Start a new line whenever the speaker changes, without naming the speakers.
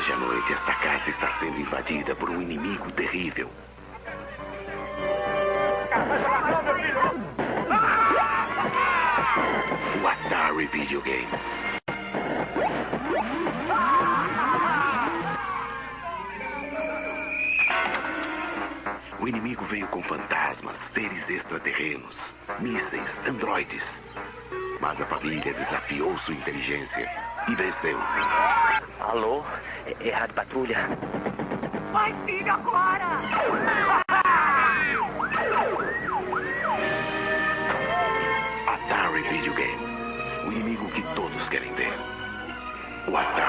repente, esta casa está sendo invadida por um inimigo terrível. O Atari Video Game. O inimigo veio com fantasmas, seres extraterrenos, mísseis, androides. Mas a família desafiou sua inteligência e venceu.
Alô? É, é Rádio Patrulha?
Vai, filho, agora!
Atari Video Game. O inimigo que todos querem ter. O Atari.